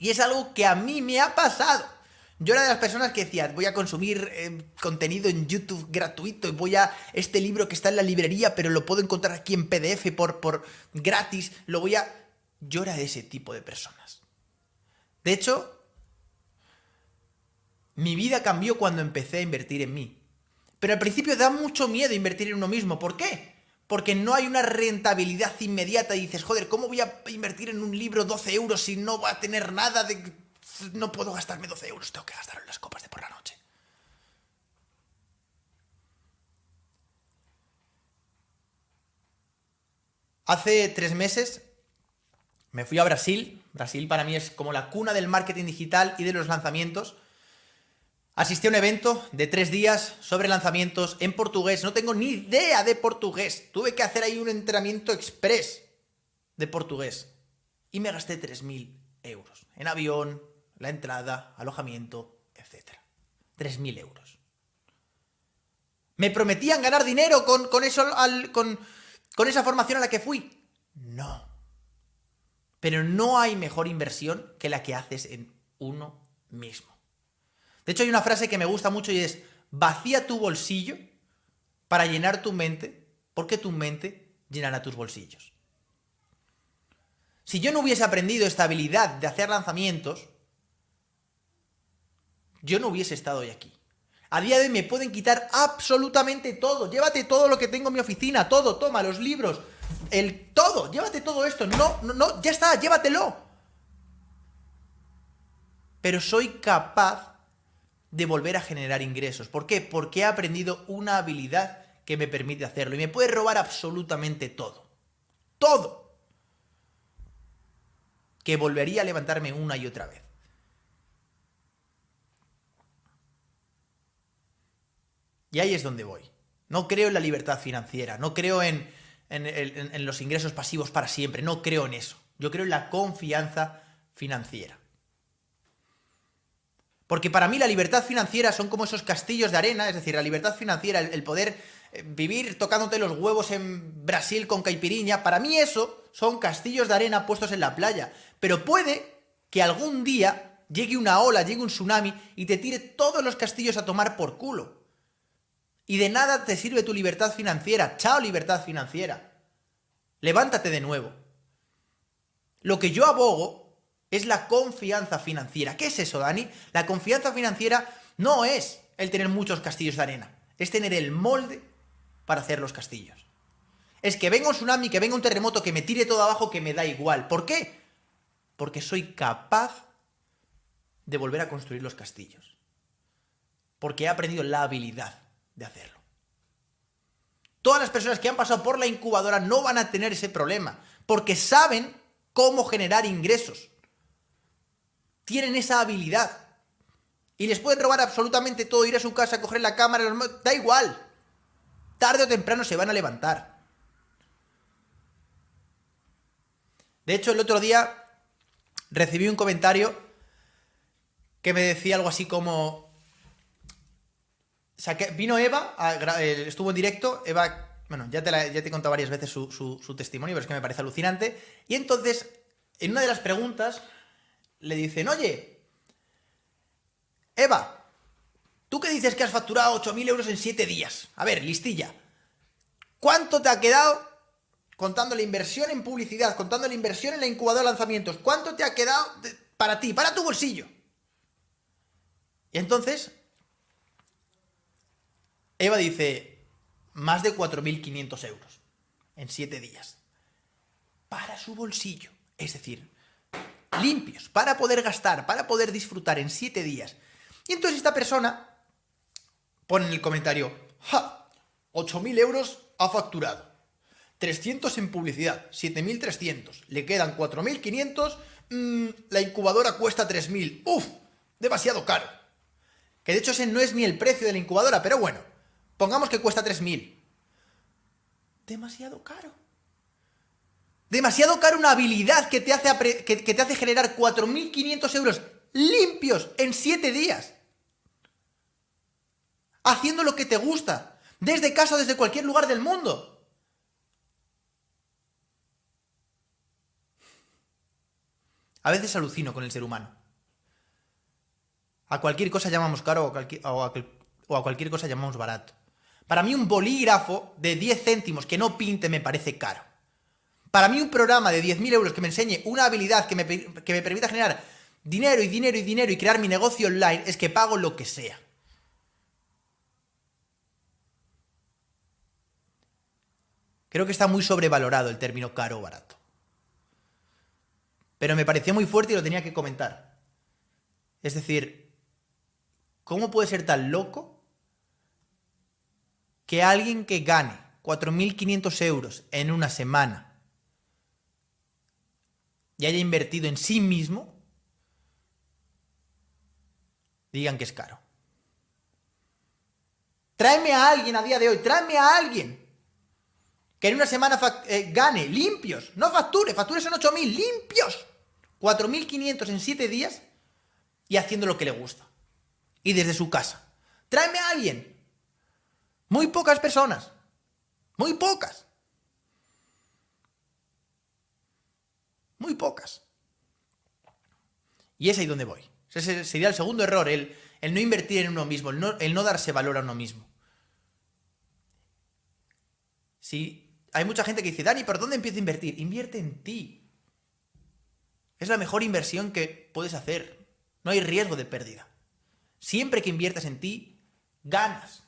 Y es algo que a mí me ha pasado. Yo era de las personas que decía, voy a consumir eh, contenido en YouTube gratuito y voy a este libro que está en la librería, pero lo puedo encontrar aquí en PDF por, por gratis, lo voy a... Yo era de ese tipo de personas. De hecho, mi vida cambió cuando empecé a invertir en mí. Pero al principio da mucho miedo invertir en uno mismo. ¿Por qué? Porque no hay una rentabilidad inmediata y dices, joder, ¿cómo voy a invertir en un libro 12 euros si no va a tener nada de no puedo gastarme 12 euros, tengo que gastar en las copas de por la noche. Hace tres meses me fui a Brasil. Brasil para mí es como la cuna del marketing digital y de los lanzamientos. Asistí a un evento de tres días sobre lanzamientos en portugués. No tengo ni idea de portugués. Tuve que hacer ahí un entrenamiento express de portugués. Y me gasté 3.000 euros. En avión, la entrada, alojamiento, etc. 3.000 euros. ¿Me prometían ganar dinero con, con eso, con, con esa formación a la que fui? No. Pero no hay mejor inversión que la que haces en uno mismo. De hecho, hay una frase que me gusta mucho y es, vacía tu bolsillo para llenar tu mente, porque tu mente llenará tus bolsillos. Si yo no hubiese aprendido esta habilidad de hacer lanzamientos, yo no hubiese estado hoy aquí. A día de hoy me pueden quitar absolutamente todo. Llévate todo lo que tengo en mi oficina, todo, toma, los libros, el todo, llévate todo esto. No, no, no, ya está, llévatelo. Pero soy capaz de volver a generar ingresos. ¿Por qué? Porque he aprendido una habilidad que me permite hacerlo. Y me puede robar absolutamente todo. Todo. Que volvería a levantarme una y otra vez. Y ahí es donde voy. No creo en la libertad financiera, no creo en, los ingresos pasivos para siempre, no creo en eso. Yo creo en la confianza financiera. Porque para mí la libertad financiera son como esos castillos de arena, es decir, la libertad financiera, el, poder eh, vivir tocándote los huevos en Brasil con caipiriña, para mí eso son castillos de arena puestos en la playa. Pero puede que algún día llegue una ola, llegue un tsunami y te tire todos los castillos a tomar por culo. Y de nada te sirve tu libertad financiera. Chao libertad financiera. Levántate de nuevo. Lo que yo abogo es la confianza financiera. ¿Qué es eso, Dani? La confianza financiera no es el tener muchos castillos de arena. Es tener el molde para hacer los castillos. Es que venga un tsunami, que venga un terremoto, que me tire todo abajo, que me da igual. ¿Por qué? Porque soy capaz de volver a construir los castillos. Porque he aprendido la habilidad de hacerlo. Todas las personas que han pasado por la incubadora no van a tener ese problema, porque saben cómo generar ingresos. Tienen esa habilidad. Y les pueden robar absolutamente todo, ir a su casa, coger la cámara, da igual. Tarde o temprano se van a levantar. De hecho, el otro día recibí un comentario que me decía algo así como, vino Eva, eh, estuvo en directo, Eva, bueno, ya te, ya te he contado varias veces su, testimonio, pero es que me parece alucinante. Y entonces, en una de las preguntas, le dicen, oye, Eva, tú que dices que has facturado 8.000 euros en 7 días. A ver, listilla. ¿Cuánto te ha quedado contando la inversión en publicidad, contando la inversión en la incubadora de lanzamientos? ¿Cuánto te ha quedado para ti, para tu bolsillo? Y entonces Eva dice, más de 4.500 euros en 7 días. Para su bolsillo. Es decir, limpios, para poder gastar, para poder disfrutar en 7 días. Y entonces esta persona pone en el comentario, ¡ja! 8.000 euros ha facturado. 300 en publicidad, 7.300. Le quedan 4.500. Mmm, la incubadora cuesta 3.000. ¡Uf! Demasiado caro. Que de hecho ese no es ni el precio de la incubadora, pero bueno. Pongamos que cuesta 3.000. Demasiado caro. Demasiado caro una habilidad que te hace, que, te hace generar 4.500 euros limpios en 7 días. Haciendo lo que te gusta. Desde casa o desde cualquier lugar del mundo. A veces alucino con el ser humano. A cualquier cosa llamamos caro o a, cualquier cosa llamamos barato. Para mí un bolígrafo de 10 céntimos que no pinte me parece caro. Para mí un programa de 10.000 euros que me enseñe una habilidad que me, que me permita generar dinero y dinero y dinero y crear mi negocio online es que pago lo que sea. Creo que está muy sobrevalorado el término caro o barato. Pero me pareció muy fuerte y lo tenía que comentar. Es decir, ¿cómo puede ser tan loco que alguien que gane 4.500 euros en una semana y haya invertido en sí mismo, digan que es caro? Tráeme a alguien a día de hoy, tráeme a alguien que en una semana eh, gane limpios, no facture, facture son 8.000 limpios, 4.500 en 7 días y haciendo lo que le gusta. Y desde su casa. Tráeme a alguien. Muy pocas personas. Muy pocas. Pocas. Y es ahí donde voy. Ese sería el segundo error, el, el no invertir en uno mismo, el no, el no darse valor a uno mismo. Si hay mucha gente que dice, Dani, ¿por dónde empiezo a invertir? Invierte en ti. Es la mejor inversión que puedes hacer. No hay riesgo de pérdida. Siempre que inviertas en ti, ganas.